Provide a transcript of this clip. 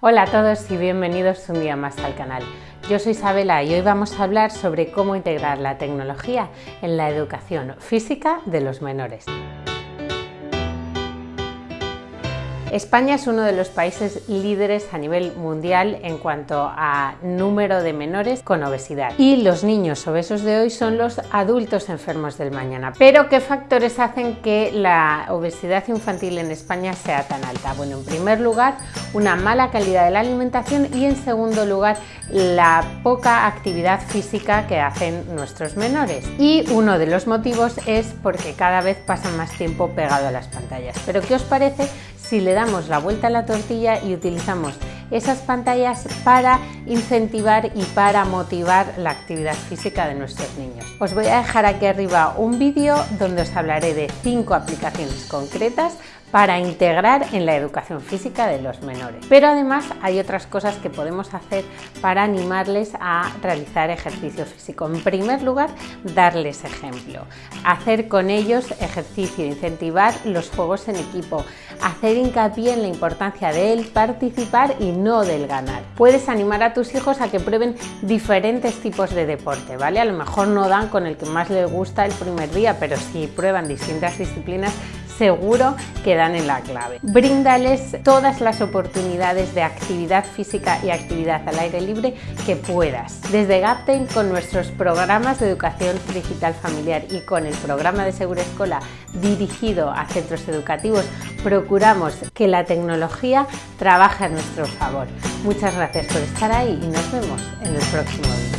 Hola a todos y bienvenidos un día más al canal. Yo soy Isabela y hoy vamos a hablar sobre cómo integrar la tecnología en la educación física de los menores. España es uno de los países líderes a nivel mundial en cuanto a número de menores con obesidad y los niños obesos de hoy son los adultos enfermos del mañana. Pero ¿qué factores hacen que la obesidad infantil en España sea tan alta? Bueno, en primer lugar, una mala calidad de la alimentación y en segundo lugar, la poca actividad física que hacen nuestros menores. Y uno de los motivos es porque cada vez pasan más tiempo pegado a las pantallas. Pero ¿qué os parece si le damos la vuelta a la tortilla y utilizamos esas pantallas para incentivar y para motivar la actividad física de nuestros niños. Os voy a dejar aquí arriba un vídeo donde os hablaré de cinco aplicaciones concretas para integrar en la educación física de los menores. Pero además hay otras cosas que podemos hacer para animarles a realizar ejercicio físico. En primer lugar, darles ejemplo, hacer con ellos ejercicio, incentivar los juegos en equipo, hacer hincapié en la importancia del participar y no del ganar. Puedes animar a tus hijos a que prueben diferentes tipos de deporte, ¿vale? A lo mejor no dan con el que más les gusta el primer día, pero si prueban distintas disciplinas seguro que dan en la clave. Bríndales todas las oportunidades de actividad física y actividad al aire libre que puedas. Desde Gaptain con nuestros programas de educación digital familiar y con el programa de Segura Escola dirigido a centros educativos, procuramos que la tecnología trabaje a nuestro favor. Muchas gracias por estar ahí y nos vemos en el próximo vídeo.